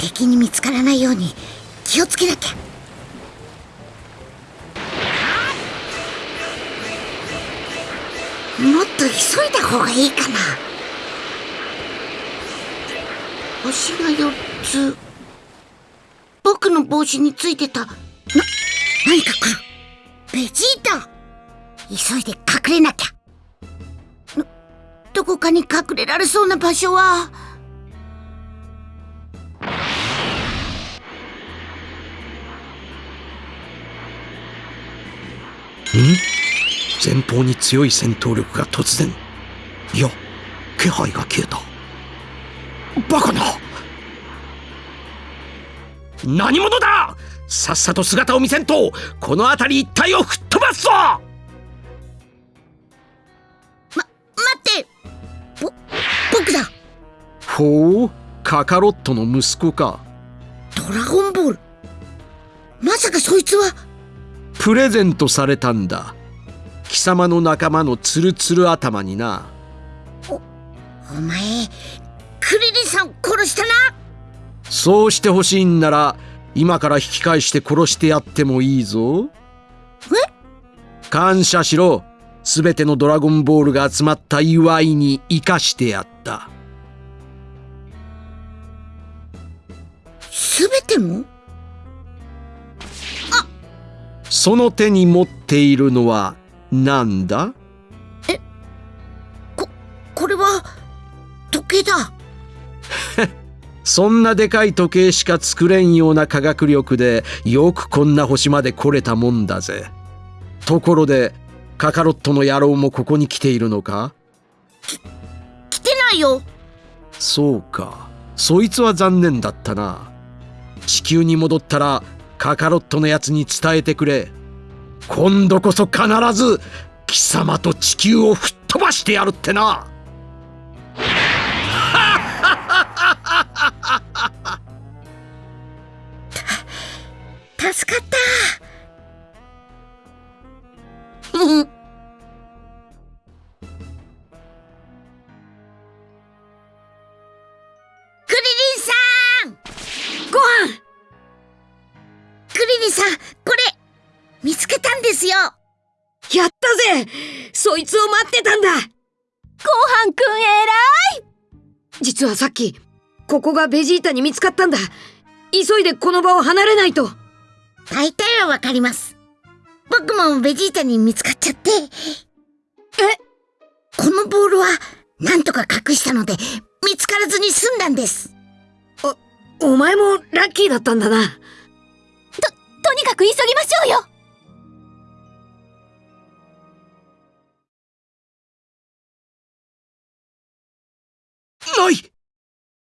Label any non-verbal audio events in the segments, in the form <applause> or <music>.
敵に見つからないように気をつけなきゃ。もっと急いだ方がいいかな。星が4つ。僕の帽子についてた。な何か来る。ベジータ。急いで隠れなきゃ。どどこかに隠れられそうな場所は。前方に強い戦闘力が突然いや気配が消えた。バカな。何者だ。さっさと姿を見せんとこの辺り一帯を吹っ飛ばすぞ。ま待って。ぼ僕だ。ほうカカロットの息子か。ドラゴンボール。まさかそいつは。プレゼントされたんだ貴様の仲間のツルツル頭にな。お前クリリンさんを殺したな！そうしてほしいんなら今から引き返して殺してやってもいいぞ。感謝しろ。すべてのドラゴンボールが集まった祝いに生かしてやった。すべても？その手に持っているのは何だ？これは時計だ。そんなでかい時計しか作れんような科学力でよくこんな星まで来れたもんだぜ。ところでカカロットの野郎もここに来ているのか？来てないよ。そうか。そいつは残念だったな。地球に戻ったらカカロットのやつに伝えてくれ今度こそ必ず貴様と地球を吹っ飛ばしてやるってな。助かった。う <laughs> んクリリンさんご飯。クリリンさんこれ見つけたんですよ。やったぜ。そいつを待ってたんだ。ごはんくん偉い。実はさっきここがベジータに見つかったんだ。急いでこの場を離れないと。大体はわかります。僕もベジータに見つかっちゃって。え？このボールはなんとか隠したので見つからずに済んだんです。お前もラッキーだったんだな。とにかく急ぎましょうよない。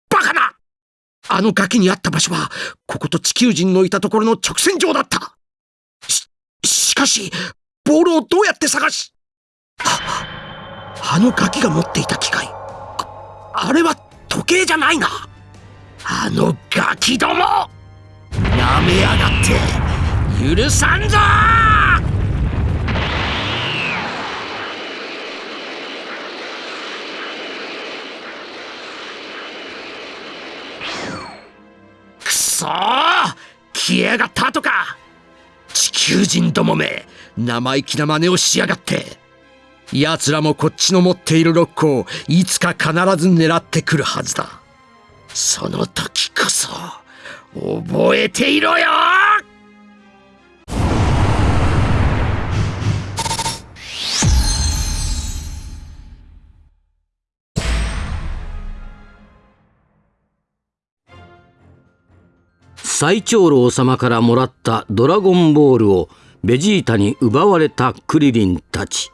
バカな。あの崖にあった場所はここと地球人のいたところの直線上だった。ししかしボールをどうやって探しああのガキが持っていた機械あれは時計じゃないな。あのガキどもなめやがって許さんぞくそ消えやがったとか。地球人どもめ生意気な真似をしやがって。奴らもこっちの持っているロックをいつか必ず狙ってくるはずだ。その時こそ覚えていろよ。最長老様からもらったドラゴンボールをベジータに奪われたクリリンたち。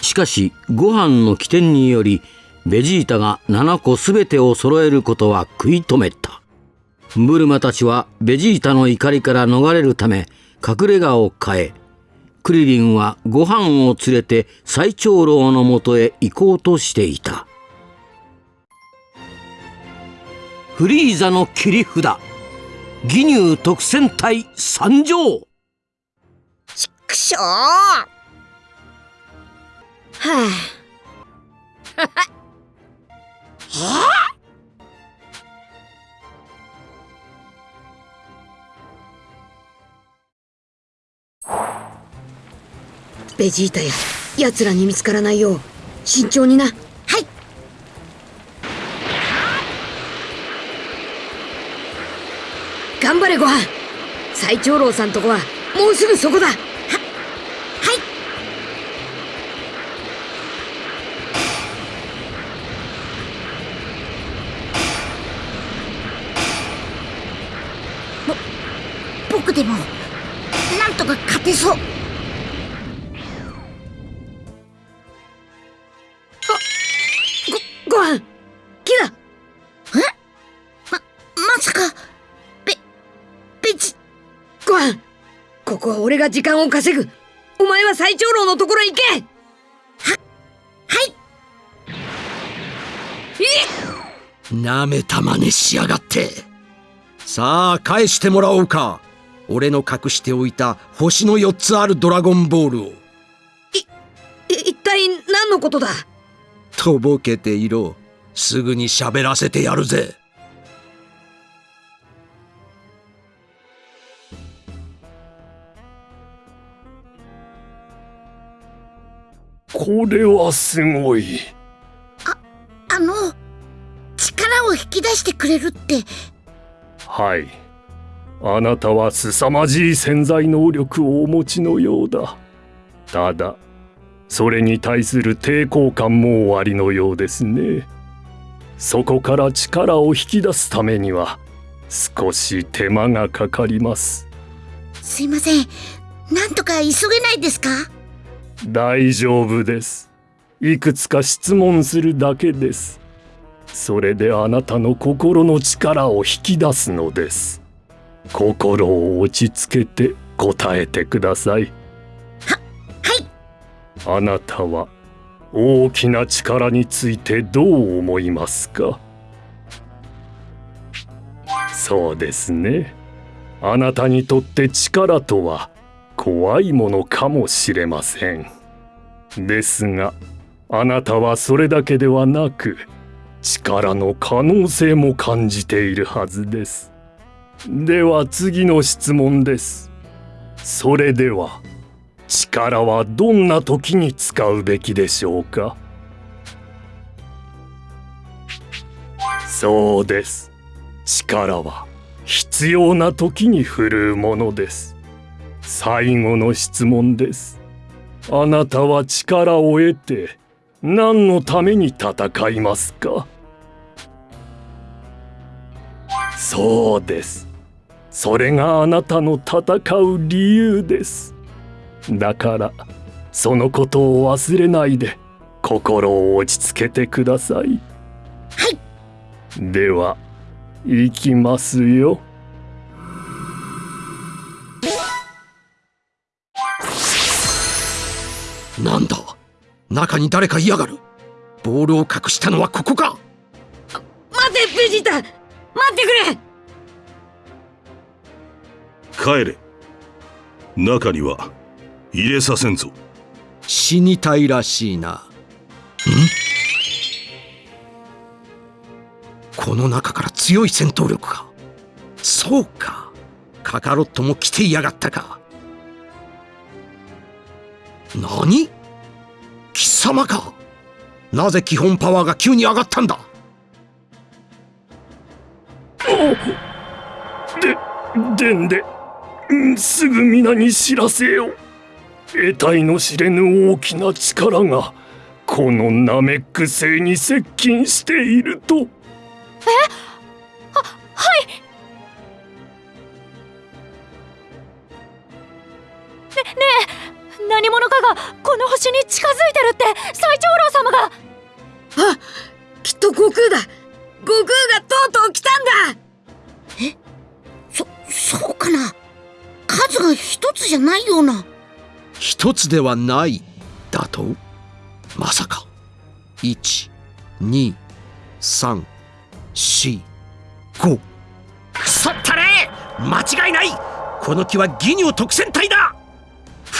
しかしご飯の起点によりベジータが7個全てを揃えることは食い止めた。ブルマたちはベジータの怒りから逃れるため隠れ家を変えクリリンはご飯を連れて最長老のもとへ行こうとしていた。フリーザの切り札。義乳特戦隊参上ちくしょう。はあはあベジータや奴らに見つからないよう慎重にな。頑張れご飯。最長老さんとこはもうすぐそこだ。が時間を稼ぐ。お前は最長老のところへ行け。はい。なめた真似しやがって。さあ返してもらおうか。俺の隠しておいた星の4つあるドラゴンボールを。い一体何のことだ？とぼけていろ。すぐに喋らせてやるぜこれはすごい。あの力を引き出してくれるってはい。あなたは凄まじい潜在能力をお持ちのようだ。ただ、それに対する抵抗感もおありのようですね。そこから力を引き出すためには少し手間がかかります。すいませんなんとか急げないですか？大丈夫です。いくつか質問するだけです。それであなたの心の力を引き出すのです。心を落ち着けて答えてください。はいあなたは大きな力についてどう思いますか？そうですね。あなたにとって力とは怖いものかもしれません。ですが、あなたはそれだけではなく、力の可能性も感じているはずです。では次の質問です。それでは、力はどんな時に使うべきでしょうか？そうです。力は必要な時に振るうものです。最後の質問です。あなたは力を得て何のために戦いますか？そうです。それがあなたの戦う理由です。だからそのことを忘れないで心を落ち着けてください。はいでは行きますよ。中に誰かいやがるボールを隠したのはここか待てベジータ待ってくれ帰れ中には入れさせんぞ死にたいらしいな。ん？この中から強い戦闘力か。そうか。カカロットも来ていやがったか。何？貴様か。なぜ基本パワーが急に上がったんだ？で、でんで、うんすぐ皆に知らせよ。得体の知れぬ大きな力が、このナメック星に接近していると。何この星に近づいてるって最長老様が。あきっと悟空だ。悟空がとうとう来たんだ。そそうかな？数が一つじゃないような。一つではない。だと？まさか。12345くそったれ間違いない！この木はギニュー特戦隊だ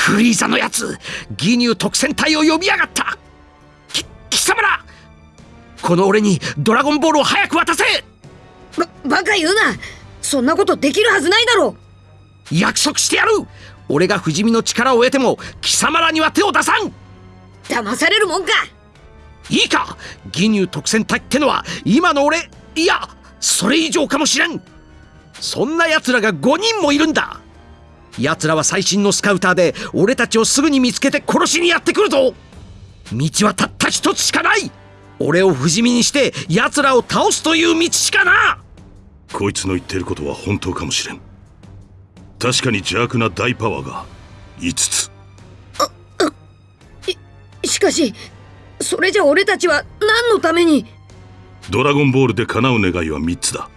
フリーザのやつギニュー特戦隊を呼びやがった。き貴様らこの俺にドラゴンボールを早く渡せ。ばバカ言うな。そんなことできるはずないだろ。約束してやる。俺が不死身の力を得ても貴様らには手を出さん。騙されるもんか。いいか。義乳特選隊ってのは今の俺いやそれ以上かもしれん。そんな奴らが5人もいるんだ奴らは最新のスカウターで俺たちをすぐに見つけて殺しにやってくるぞ。道はたった一つしかない。俺を不死身にして奴らを倒すという道しかな。こいつの言ってることは本当かもしれん。確かに邪悪な大パワーが5つ。しかしそれじゃ俺たちは何のために？ドラゴンボールで叶う願いは3つだ。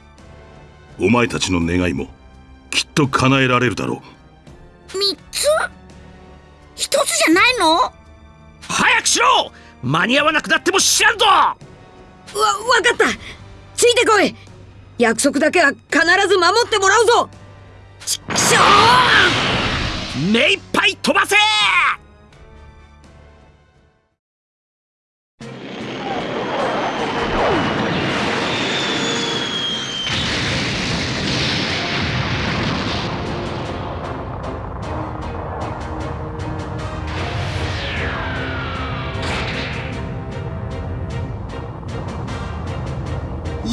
お前たちの願いもきっと叶えられるだろう三つ？一つじゃないの？早くしろ！間に合わなくなっても知らんぞ！わ、わかった。ついてこい。約束だけは必ず守ってもらうぞ。ちくしょ目いっぱい飛ばせ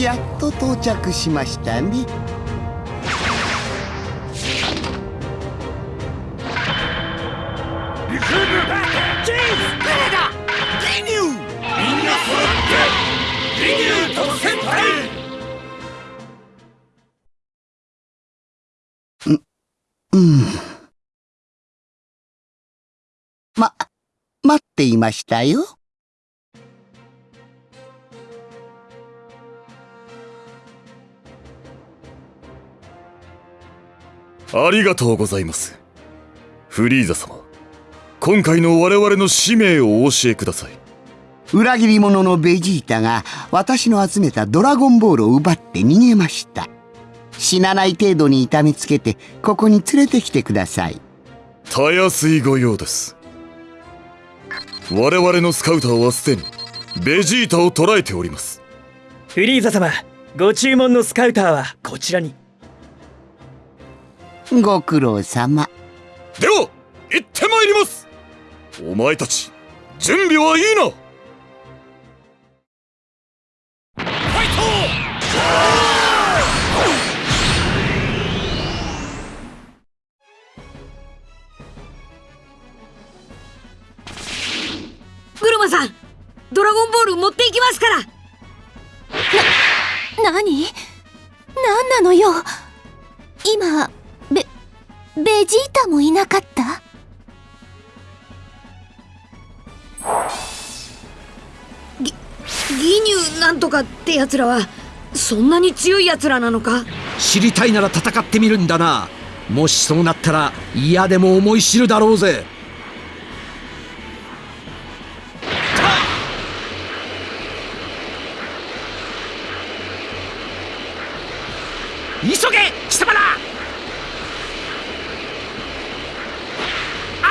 やっと到着しましたね。うん。ま待っていましたよありがとうございます。フリーザ様、今回の我々の使命をお教えください。裏切り者のベジータが私の集めたドラゴンボールを奪って逃げました死なない程度に痛めつけてここに連れてきてくださいたやすいご用です。我々のスカウターはすでにベジータを捕らえております。フリーザ様ご注文のスカウターはこちらにご苦労様。では、行ってまいります。お前たち、準備はいいな。ブルマさんドラゴンボール持っていきますから。何?何なのよ。今ベベジータもいなかった？義乳なんとかってやつらはそんなに強いやつらなのか？知りたいなら戦ってみるんだな。もしそうなったら嫌でも思い知るだろうぜ急げ貴様らあ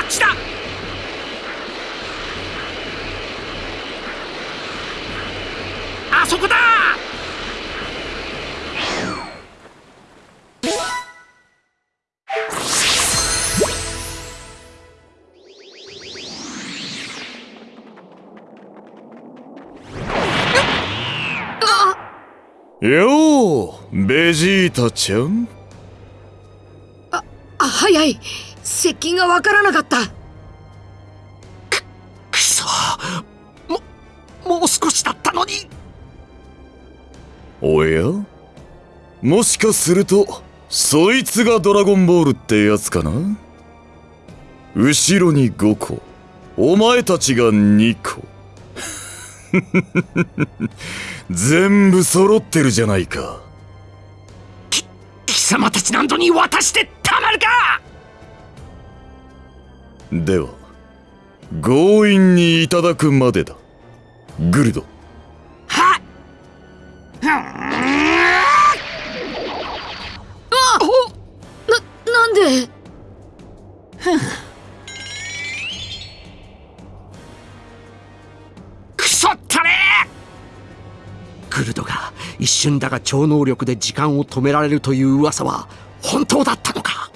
っちだあそこだ！よう、ベジータちゃん。あ早い。接近がわからなかった。くそ。ももう少しだおや？もしかすると、そいつがドラゴンボールってやつかな？後ろに5個、お前たちが2個。<laughs> 全部揃ってるじゃないか。貴様たち何度に渡してたまるかでは、強引にいただくまでだ。グルド。な、なんで？くそったれクルドが一瞬だが超能力で時間を止められるという噂は本当だったのか？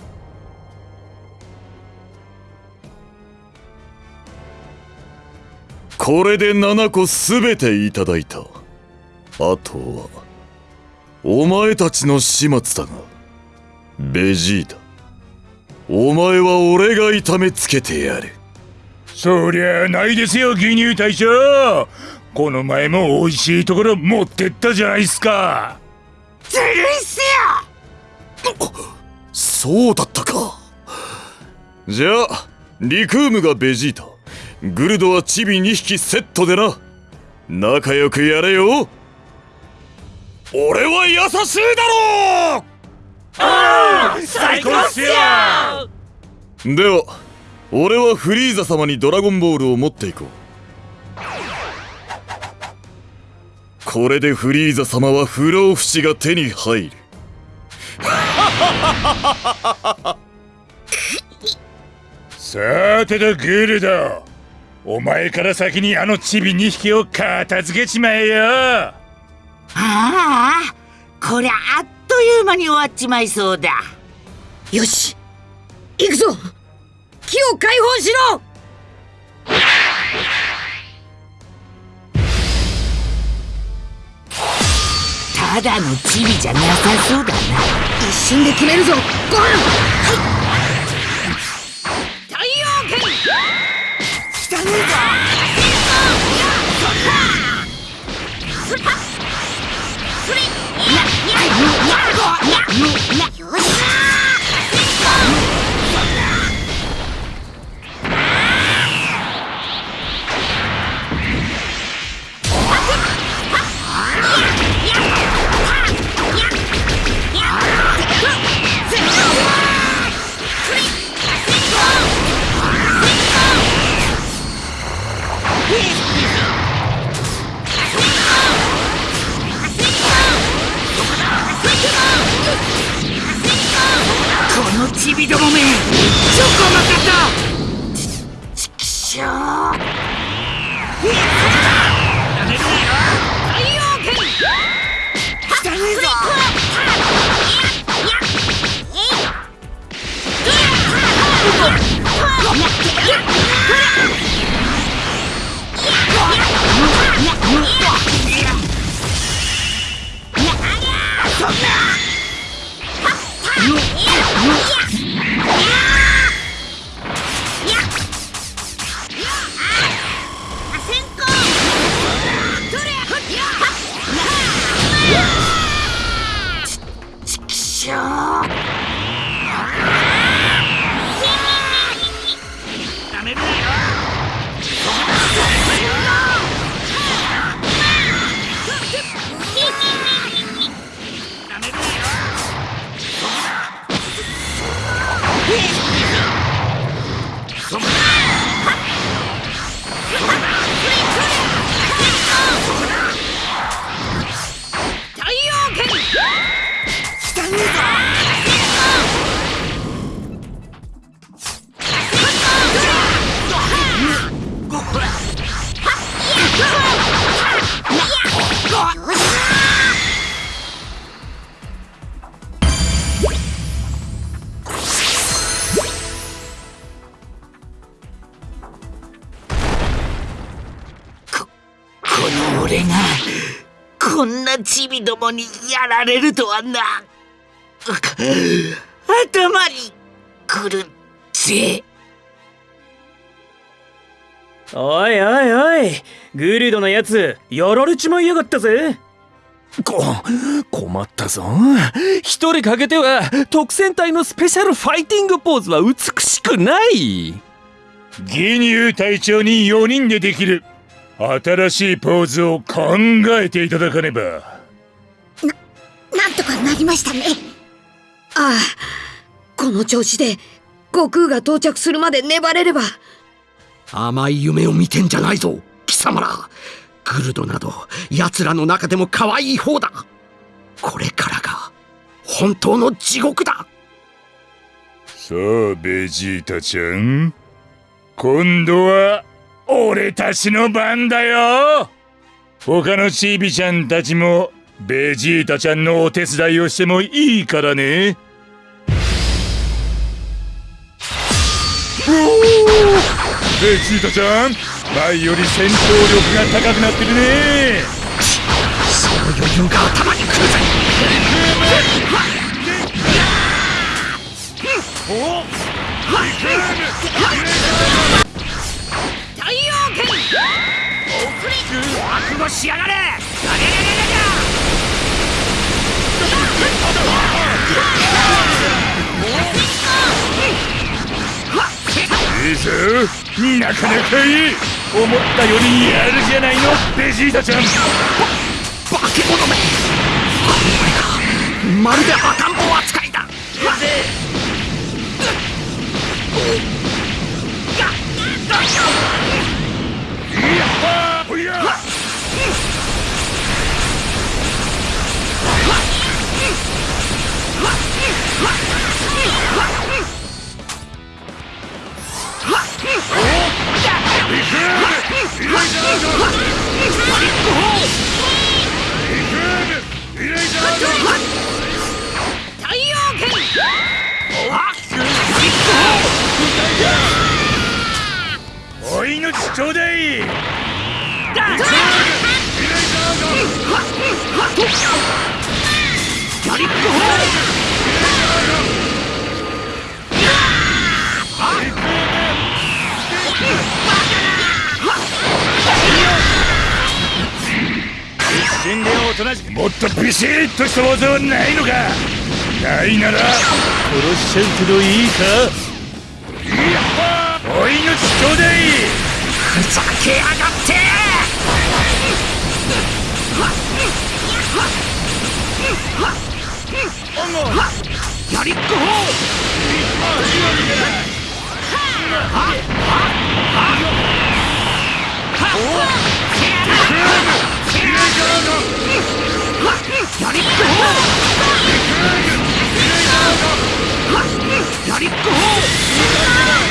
これで7個全ていただいた。あとはお前たちの始末だがベジータお前は俺が痛めつけてやる。そりゃないですよ牛乳隊長この前も美味しいところ持ってったじゃないっすか。ずるいっすよ！そうだったか。じゃあリクームがベジータグルドはチビ2匹セットでな。仲良くやれよ俺は優しいだろう。ああ最高っすよ。では俺はフリーザ様にドラゴンボールを持っていこう。これでフリーザ様は不老不死が手に入る。<laughs> さてとグルド。お前から先にあのチビ2匹を片付けちまえよああこりゃあっという間に終わっちまいそうだ。よし行くぞ。木を解放しろ。ただのチビじゃなさそうだな。一瞬で決めるぞ。ゴールはい。太陽剣汚ねよしこんなチビどもにやられるとはな。頭にくるぜ。おいおいおいグルドのやつやられちまいやがったぜ。こ困ったぞ。一人かけては特戦隊のスペシャルファイティングポーズは美しくない。ギニュー隊長に4人でできる新しいポーズを考えていただかねば。なんとかなりましたね。ああこの調子で悟空が到着するまで粘れれば。甘い夢を見てんじゃないぞ貴様ら。グルドなど奴らの中でも可愛い方だ。これからが本当の地獄だ。さあベジータちゃん。今度は俺たちの番だよ。他のチビちゃんたちもベジータちゃんのお手伝いをしてもいいからね。ベジータちゃん前より戦闘力が高くなってるね。その余裕が頭にくるぜ。太陽剣覚悟しやがれ。いいぞなかなかいい思ったよりやるじゃないのベジータちゃん化け物めまるで赤ん坊扱いだほいや太陽剣お命ちょうだい。一瞬でおとなしくもっとビシッとした技はないのか。ないなら殺しちゃうけどいいか？お命ちょうだいふざけやがって。やりっこほやりっこほやりっこは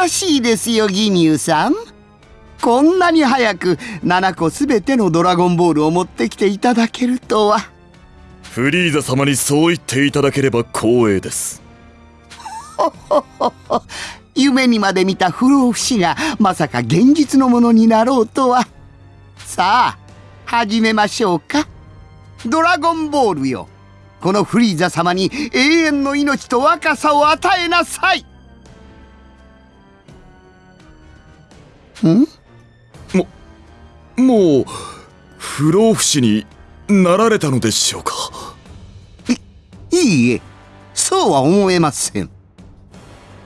らしいですよギニューさん。こんなに早く7個すべてのドラゴンボールを持ってきていただけるとは。フリーザ様にそう言っていただければ光栄です。<laughs> 夢にまで見た不老不死がまさか現実のものになろうとは。さあ始めましょうか。ドラゴンボールよ。このフリーザ様に永遠の命と若さを与えなさいん？ももう不老不死になられたのでしょうか？いいえそうは思えません。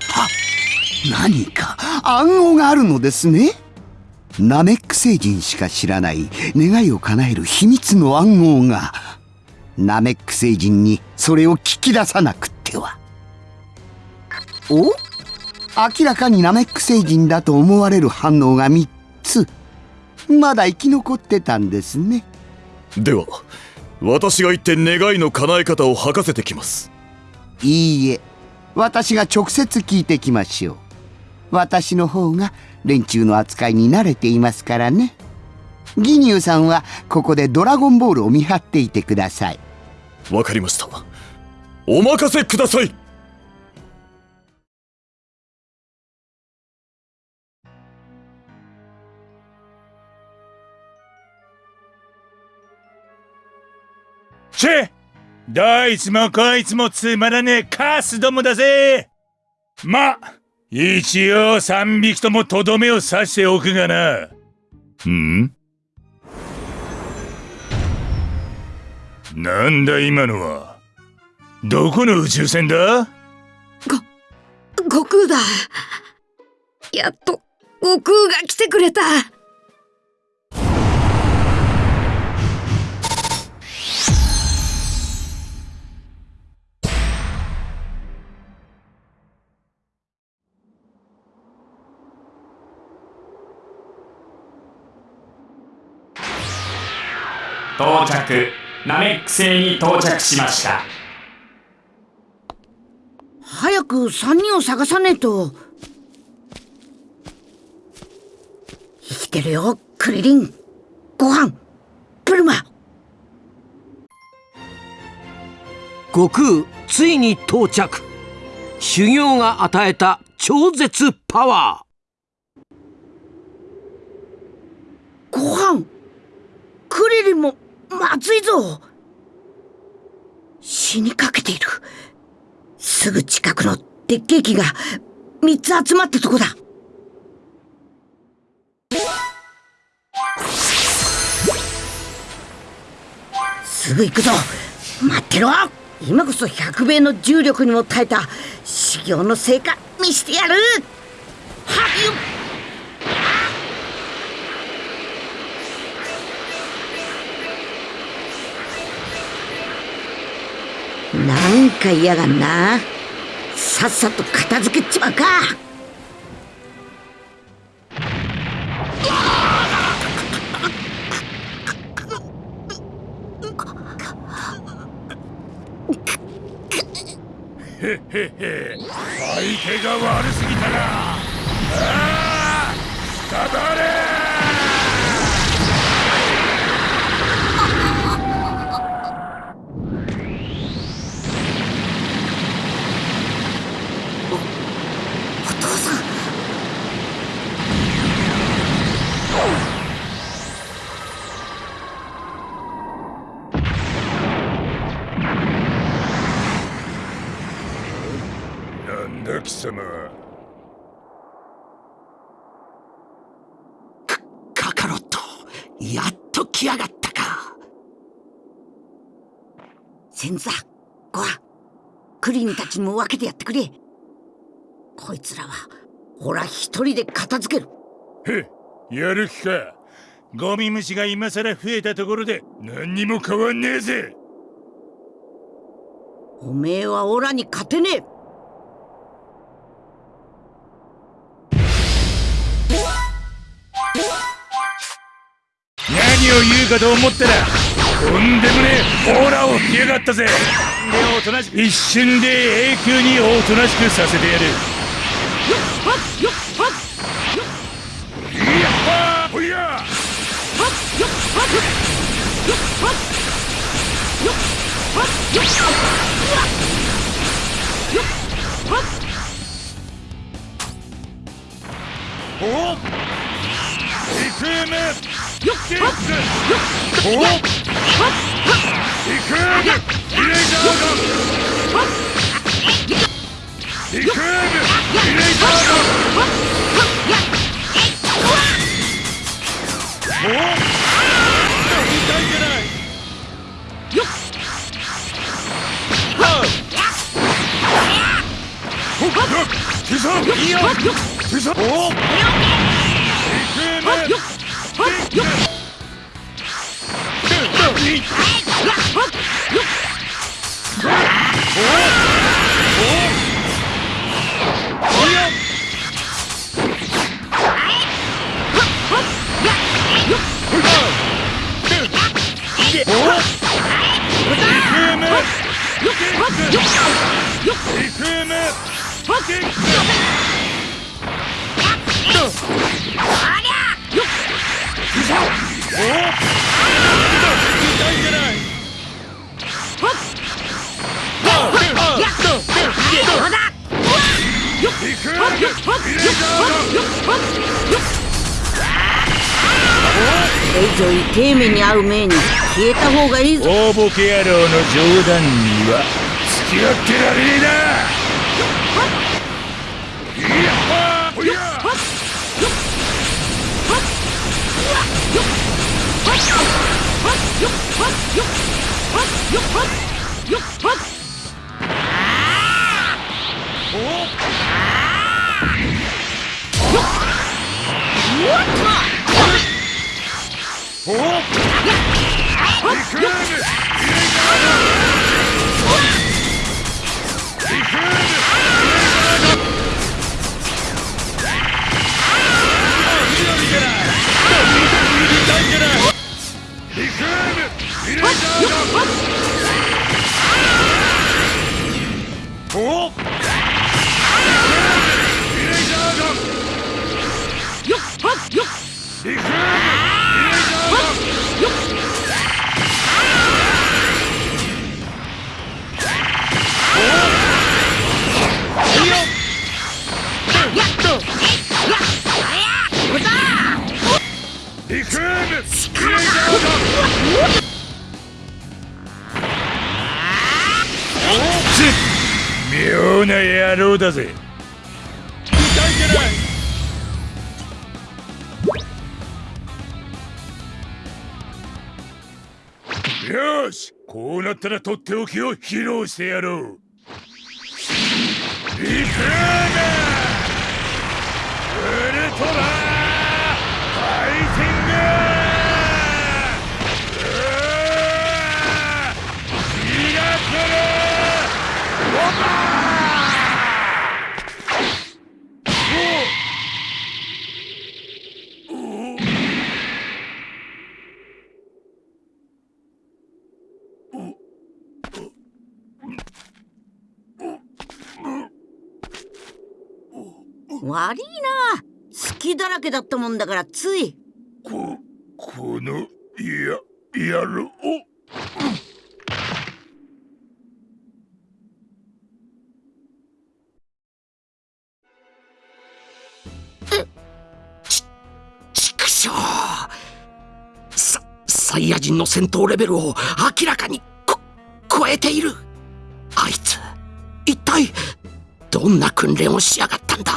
は何か暗号があるのですね？ナメック星人しか知らない願いを叶える秘密の暗号が。ナメック星人にそれを聞き出さなくっては。お？明らかにナメック星人だと思われる反応が3つ。まだ生き残ってたんですね。では私が行って願いの叶え方を吐かせてきます。いいえ。私が直接聞いてきましょう。私の方が連中の扱いに慣れていますからね。ギニューさんはここでドラゴンボールを見張っていてください。わかりました。お任せくださいチェどいつもこいつもつまらねえカスどもだぜ。ま一応三匹ともとどめを刺しておくがな。うん？なんだ今のは？どこの宇宙船だ？ご悟空だ。やっと悟空が来てくれた。到着。ナメック星に到着しました。早く3人を探さねえと。生きてるよクリリン。ご飯。プルマ悟空ついに到着。修行が与えた超絶パワご飯。クリリンもまずいぞ。死にかけている。すぐ近くの鉄ケーキが3つ集まったとこだ。すぐ行くぞ。待ってろ。今こそ100倍の重力にも耐えた修行の成果見してやる。はっ。なんか嫌がんな。さっさと片付けちまうか。へへへ。相手が悪すぎたな。ああたたれ。様。カカロットやっと来やがったか。先座ご飯クリンたちにも分けてやってくれ。こいつらはほら一人で片付ける。へやる気か。ゴミ虫が今さら増えたところで何にも変わんねえぜ。おめえはオラに勝てねえ何を言うかと思ったらとんでもねえオーラを吹きやがったぜ。でおとなしく一瞬で永久におとなしくさせてやる。いやっほいや。おっ。いいよっはっこれ以上痛え目に遭う前に消えた方がいいぞ大ボケ野郎の冗談には付き合ってられねえな Take it out! 妙な野郎だぜ。よしこうなったらとっておきを披露してやろう。リクーダウルトラ。ファイティング。ミラクル。ボバー。悪いな。好きだらけだったもんだからつい。ここのや野郎畜生さサイヤ人の戦闘レベルを明らかにこ超えている。あいつ一体どんな訓練をしやがったんだ？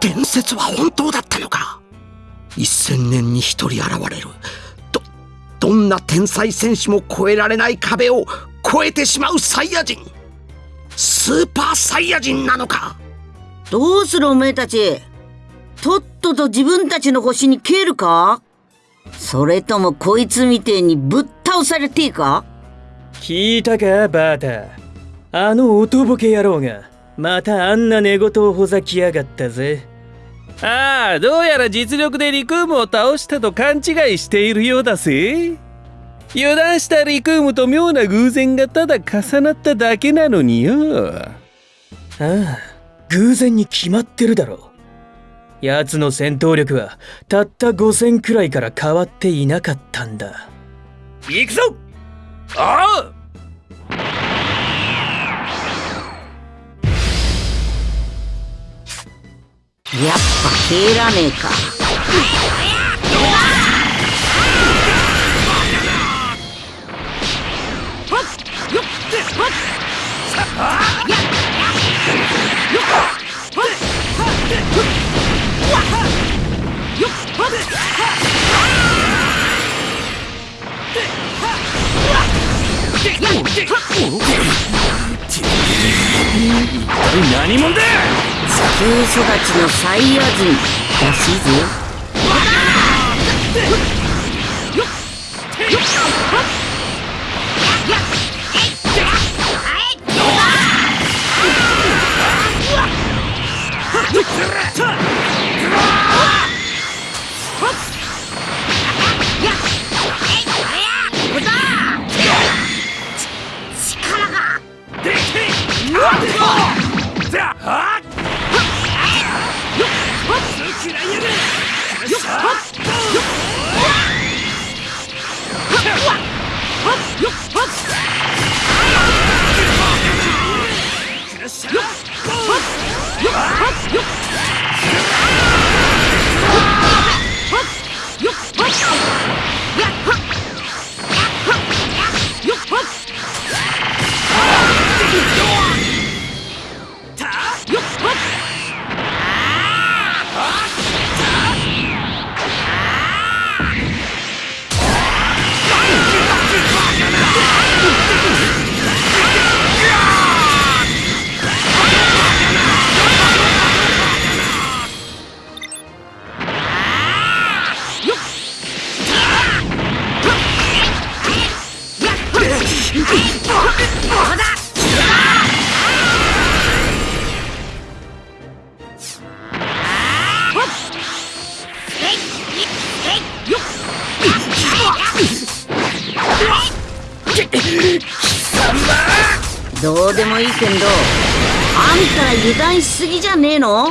伝説は本当だったのか？一千年に一人現れる。どどんな天才戦士も越えられない壁を越えてしまうサイヤ人。スーパーサイヤ人なのか？どうするおめえたち。とっとと自分たちの星に帰るか？それともこいつみてえにぶっ倒されてえか？聞いたかバータあのおとぼけ野郎がまたあんな寝言をほざきやがったぜああどうやら実力でリクームを倒したと勘違いしているようだぜ。油断したリクームと妙な偶然がただ重なっただけなのによ。ああ偶然に決まってるだろ奴の戦闘力はたった5000くらいから変わっていなかったんだ。行くぞ。あやっぱ帰らねえか何者だ地球育ちのサイヤ人らしいぜすぎじゃねえの？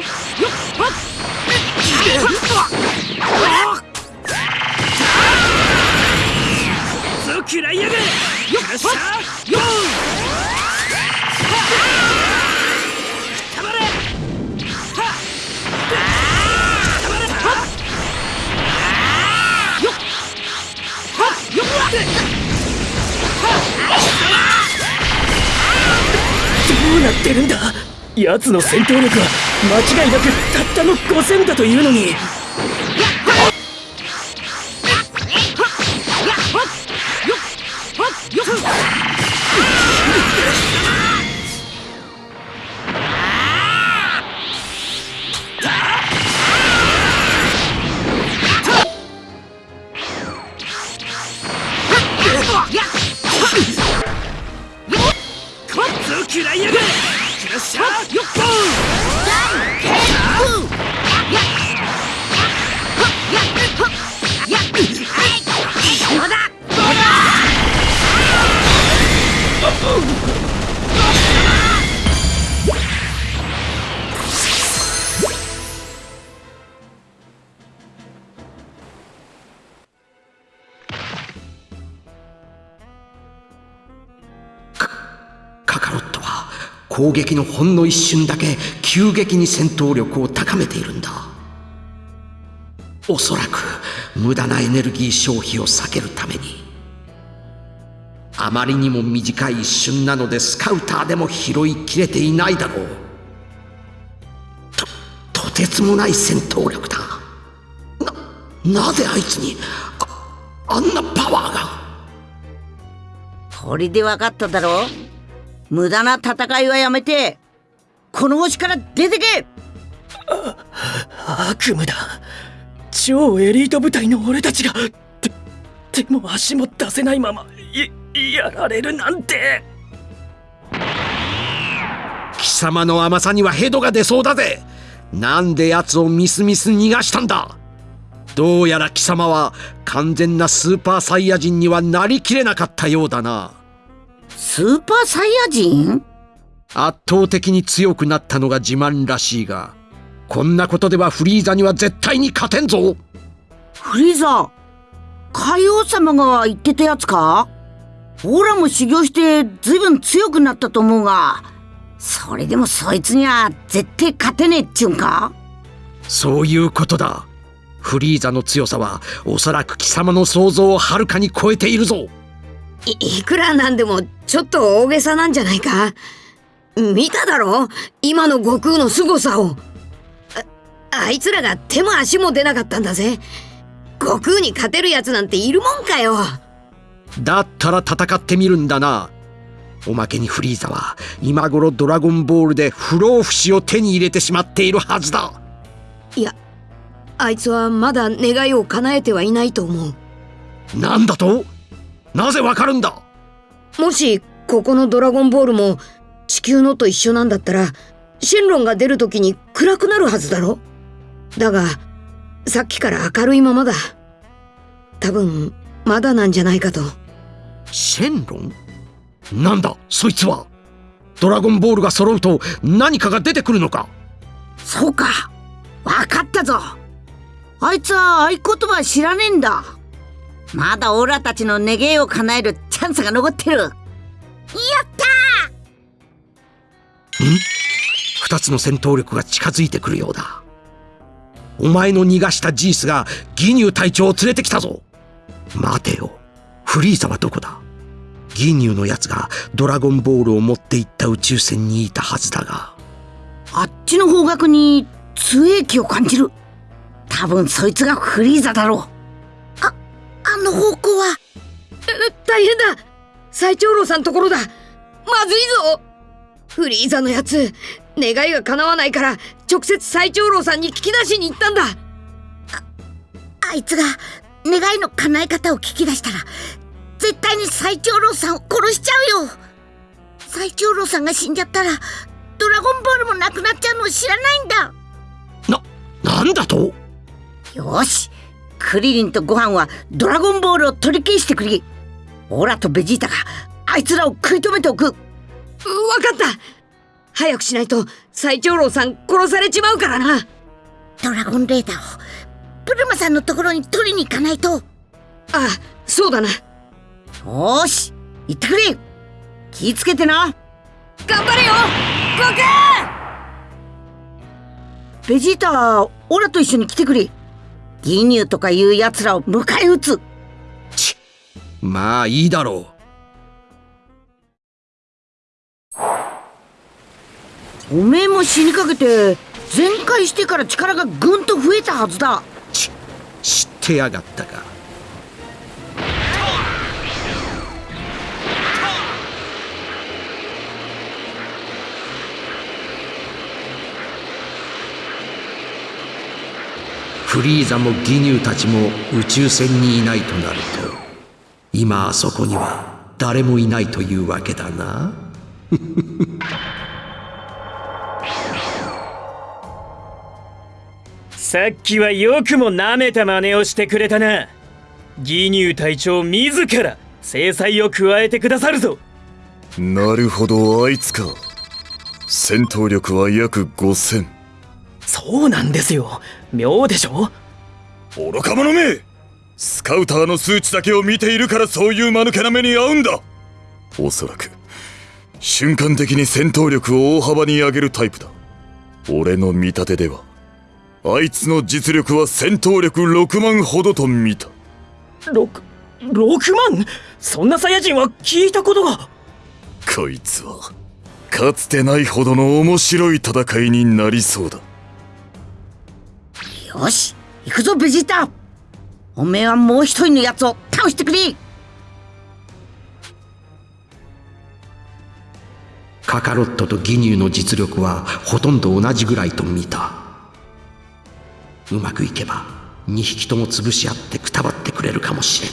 奴の戦闘力は間違いなくたったの5000だというのに。攻撃のほんの一瞬だけ急激に戦闘力を高めているんだ。おそらく無駄なエネルギー消費を避けるために。あまりにも短い一瞬なのでスカウターでも拾いきれていないだろう。ととてつもない戦闘力だ。ななぜあいつにああんなパワーが。これで分かっただろう。無駄な戦いはやめてこの星から出てけ。悪夢だ。超エリート部隊の俺たちが手手も足も出せないままいやられるなんて。貴様の甘さにはヘドが出そうだぜ。なんで奴をミスミス逃がしたんだ。どうやら貴様は完全なスーパーサイヤ人にはなりきれなかったようだなスーパーサイヤ人？圧倒的に強くなったのが自慢らしいがこんなことではフリーザには絶対に勝てんぞ。フリーザ海王様が言ってたやつか？オラも修行してずいぶん強くなったと思うがそれでもそいつには絶対勝てねえっちゅうんか？そういうことだ。フリーザの強さはおそらく貴様の想像をはるかに超えているぞいいくらなんでもちょっと大げさなんじゃないか？見ただろ？今の悟空の凄さを。ああいつらが手も足も出なかったんだぜ。悟空に勝てるやつなんているもんかよ。だったら戦ってみるんだな。おまけにフリーザは今頃ドラゴンボールで不老不死を手に入れてしまっているはずだ。いやあいつはまだ願いを叶えてはいないと思う。なんだと？なぜわかるんだ？もしここのドラゴンボールも地球のと一緒なんだったらシェンロンが出る時に暗くなるはずだろ？だがさっきから明るいままだ。多分まだなんじゃないかと。シェンロン？なんだそいつは？ドラゴンボールが揃うと何かが出てくるのか？そうか。わかったぞ。あいつは合言葉知らねえんだまだオラたちの願いを叶えるチャンスが残ってる。やったん？二つの戦闘力が近づいてくるようだ。お前の逃がしたジースがギニュー隊長を連れてきたぞ。待てよ。フリーザはどこだ？ギニューのやつがドラゴンボールを持って行った宇宙船にいたはずだが。あっちの方角に通影気を感じる。多分そいつがフリーザだろう。ああの方向は。大変だ。最長老さんところだ。まずいぞ。フリーザのやつ願いが叶わないから直接最長老さんに聞き出しに行ったんだ。あいつが願いの叶え方を聞き出したら絶対に最長老さんを殺しちゃうよ。最長老さんが死んじゃったらドラゴンボールもなくなっちゃうのを知らないんだ。なんだと？よしクリリンとご飯はドラゴンボールを取り消してくれ。オラとベジータがあいつらを食い止めておく。った。早くしないと最長老さん殺されちまうからな。ドラゴンレーダーをプルマさんのところに取りに行かないと。ああそうだな。よーし行ってくれ。気ぃつけてな。頑張れよ。ゴクベジータオラと一緒に来てくれギニューとかいう奴らを迎え撃つ。ちまあいいだろう。おめえも死にかけて全開してから力がぐんと増えたはずだ。ち知ってやがったかフリーザもギニューたちも宇宙船にいないとなると今あそこには誰もいないというわけだな。<laughs> さっきはよくも舐めた真似をしてくれたな。ギニュー隊長自ら制裁を加えてくださるぞ。なるほどあいつか。戦闘力は約5000そうなんですよ妙でしょ？愚か者めスカウターの数値だけを見ているからそういう間抜けな目に遭うんだ。おそらく瞬間的に戦闘力を大幅に上げるタイプだ。俺の見立てではあいつの実力は戦闘力6万ほどと見た。6, 6万？そんなサイヤ人は聞いたことが。こいつはかつてないほどの面白い戦いになりそうだよし行くぞベジータ。おめえはもう一人のやつを倒してくれ。カカロットとギニューの実力はほとんど同じぐらいと見た。うまくいけば2匹とも潰し合ってくたばってくれるかもし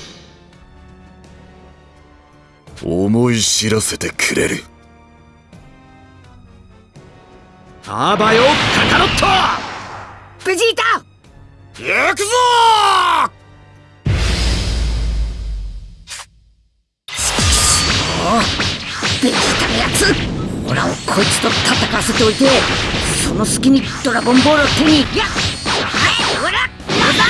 れん。思い知らせてくれる。あばよカカロット。ベジータ行くぞ!ベジータのやつ。オラをこいつと戦わせておいてその隙にドラゴンボールを手にやはいオラなんだ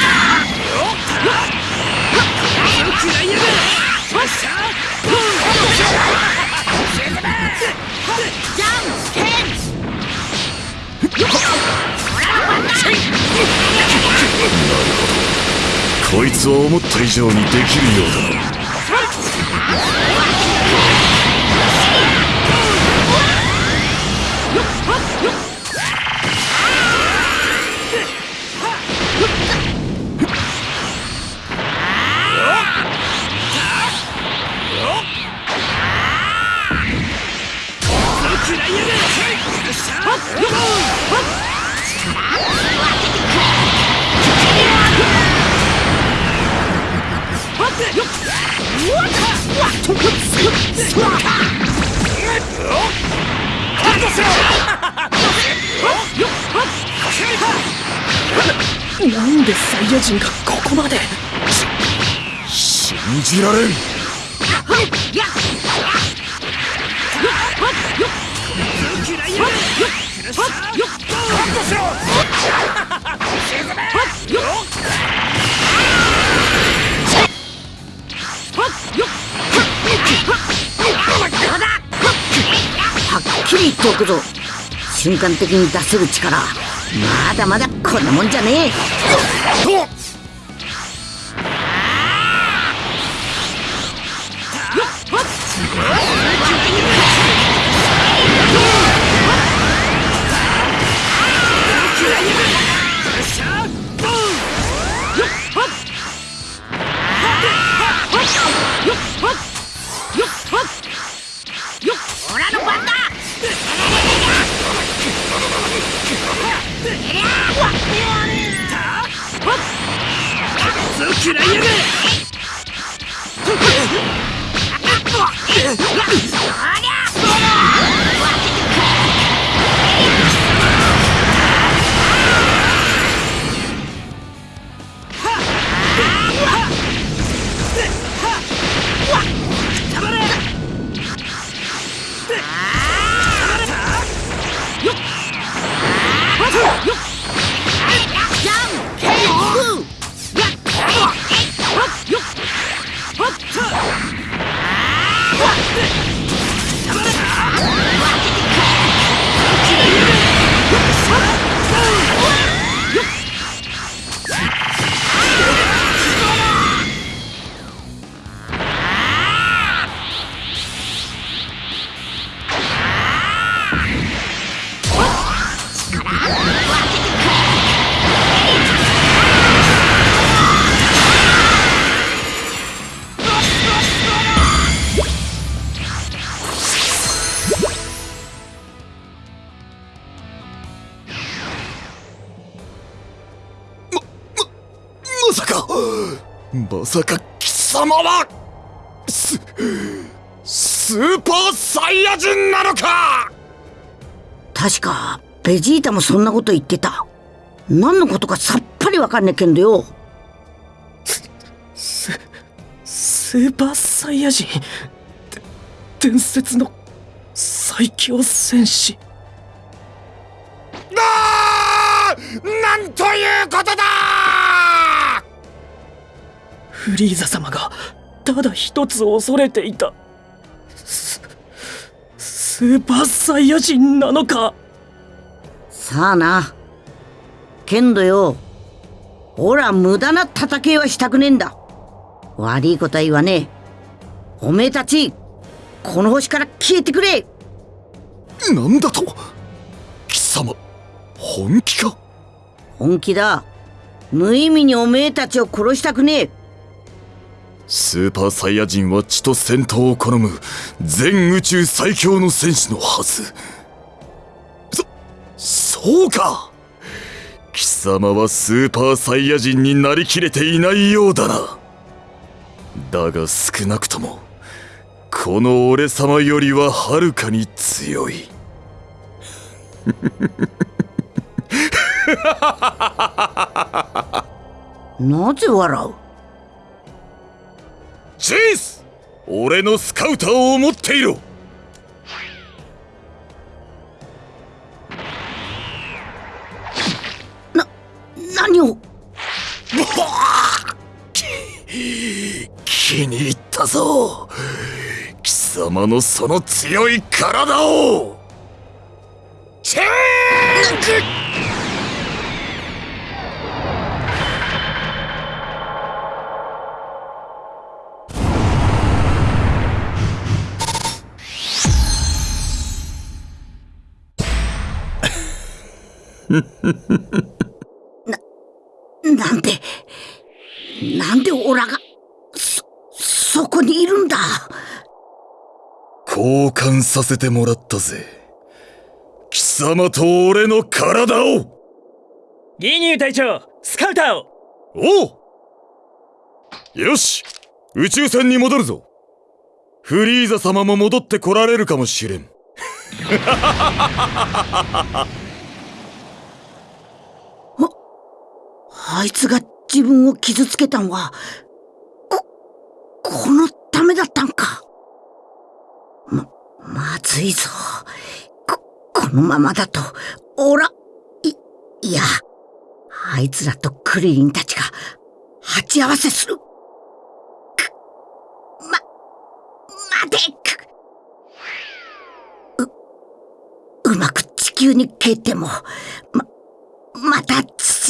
食らいやがれよっしゃじゃんけんよっこいつは思った以上にできるようだ。食らいやがれなんでサイヤ人がここまで信じられんっきり言っておくぞ。瞬間的に出せる力。まだまだこんなもんじゃねえ。オスーパーサイヤ人なのか！確かベジータもそんなこと言ってた。何のことかさっぱりわかんねえけんどよ。ススーパーサイヤ人。で伝説の最強戦士。あなんということだ！フリーザ様がただ一つ恐れていた。ススーパーサイヤ人なのか？さあな。けんどよ。ほら無駄な戦いはしたくねえんだ。悪いことは言わねえ。おめえたちこの星から消えてくれ。なんだと？貴様本気か？本気だ。無意味におめえたちを殺したくねえスーパーサイヤ人は血と戦闘を好む全宇宙最強の戦士のはず。そそうか。貴様はスーパーサイヤ人になりきれていないようだな。だが少なくともこの俺様よりははるかに強い。<laughs> なぜ笑う？チース俺のスカウターを持っていろ。な何を？気に入ったぞ。貴様のその強い体を。チェー <laughs> な、なんで、なんでオラが、そ、そこにいるんだ？交換させてもらったぜ。貴様と俺の体を！ギニュー隊長スカウターを！おう！よし！宇宙船に戻るぞ。フリーザ様も戻って来られるかもしれん <laughs> あいつが自分を傷つけたんは、こ、このためだったんか。ま、まずいぞ。こ、このままだと、おら、い、いや、あいつらとクリリンたちが、鉢合わせする。く、ま、待てく、う、うまく地球に消えても、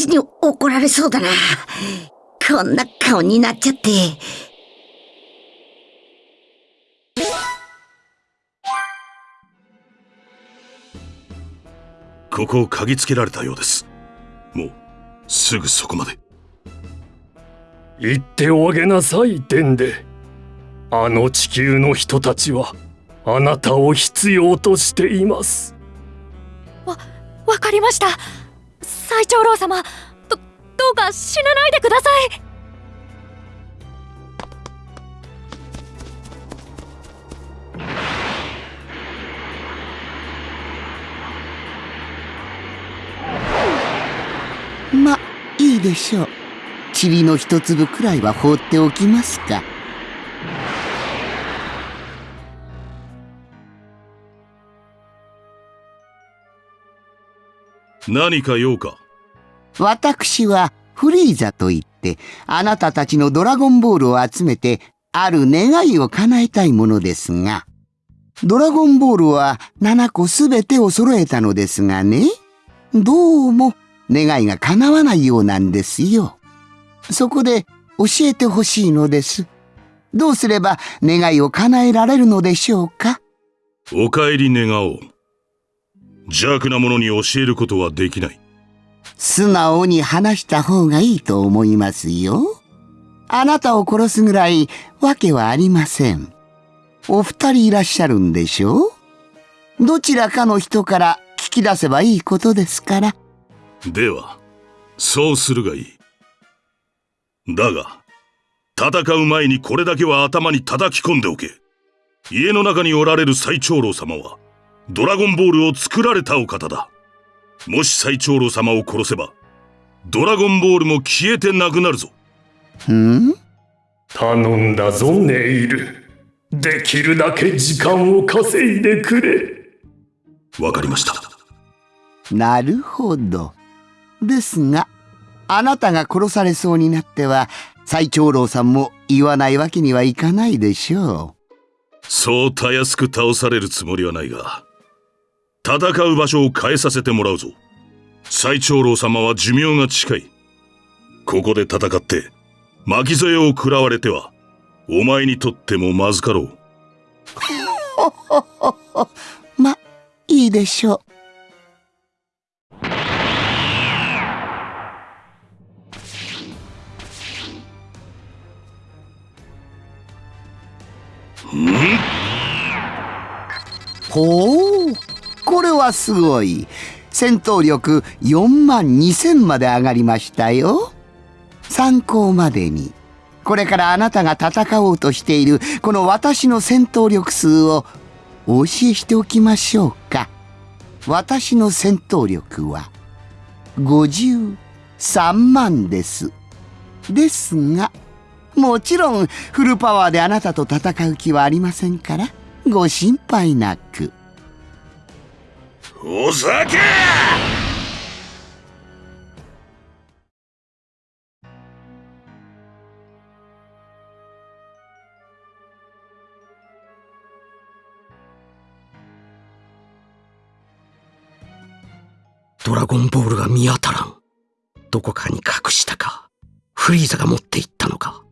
父に怒られそうだな。こんな顔になっちゃって。ここを嗅ぎつけられたようです。もうすぐそこまで。言っておあげなさいデンデ。あの地球の人たちはあなたを必要としています。わわかりました最長老様どどうか死なないでくださいま、いいでしょう。塵の一粒くらいは放っておきますか。何か用か？私はフリーザといって、あなたたちのドラゴンボールを集めて、ある願いを叶えたいものですが、ドラゴンボールは7個すべてを揃えたのですがね、どうも願いが叶わないようなんですよ。そこで教えてほしいのです。どうすれば願いを叶えられるのでしょうか？お帰り願おう邪悪な者に教えることはできない素直に話した方がいいと思いますよ。あなたを殺すぐらいわけはありません。お二人いらっしゃるんでしょう？どちらかの人から聞き出せばいいことですから。ではそうするがいいだが、戦う前にこれだけは頭に叩き込んでおけ。家の中におられる最長老様は、ドラゴンボールを作られたお方だ。もし最長老様を殺せば、ドラゴンボールも消えてなくなるぞ。ん？頼んだぞネイル。できるだけ時間を稼いでくれ。わかりました。なるほど。ですがあなたが殺されそうになっては最長老さんも言わないわけにはいかないでしょそうたやすく倒されるつもりはないが戦う場所を変えさせてもらうぞ。最長老様は寿命が近い。ここで戦って巻き添えを食らわれてはお前にとってもまずかろう。う <laughs> まいいでしょうん？ほうこれはすごい。戦闘力4万2000まで上がりましたよ。参考までに。これからあなたが戦おうとしているこの私の戦闘力数をお教えしておきましょうか。私の戦闘力は53万です。ですがもちろんフルパワーであなたと戦う気はありませんからご心配なく。お酒ドラゴンボールが見当たらん。どこかに隠したか、フリーザが持っていったのか。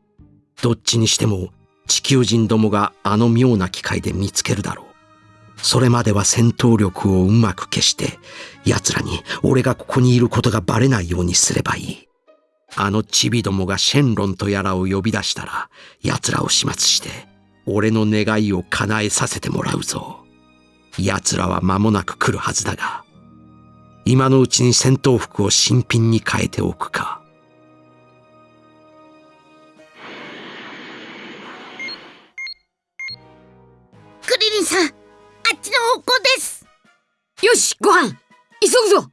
どっちにしても地球人どもがあの妙な機械で見つけるだろう。それまでは戦闘力をうまく消して、奴らに俺がここにいることがバレないようにすればいい。あのチビどもがシェンロンとやらを呼び出したら、奴らを始末して、俺の願いを叶えさせてもらうぞ。奴らは間もなく来るはずだが、今のうちに戦闘服を新品に変えておくか。クリリンさん、っちの方向です。よし、ご飯、急ぐぞ